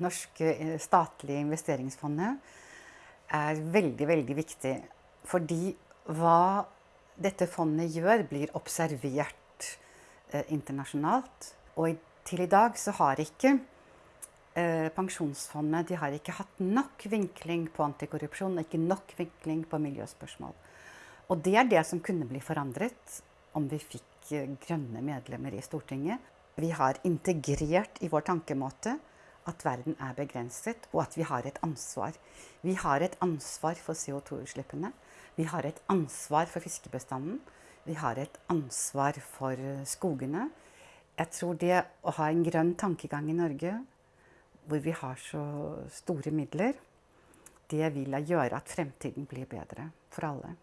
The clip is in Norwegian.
norske eh, statlige investeringsfondet er veldig, veldig viktig. Fordi hva dette fondet gjør, blir observert eh, internasjonalt. Og til i dag så har ikke eh, Pensjonsfondet de har ikke hatt nok vinkling på antikorrupsjon, ikke nok vinkling på miljøspørsmål. Og det er det som kunne bli forandret om vi fikk eh, grønne medlemmer i Stortinget. Vi har integrert i vår tankemåte at verden er begrenset, og at vi har et ansvar. Vi har et ansvar for CO2-utslippene. Vi har et ansvar for fiskebestanden. Vi har et ansvar for skogene. Jeg tror det å ha en grønn tankegang i Norge, hvor vi har så store midler, det vil gjøre at fremtiden blir bedre for alle.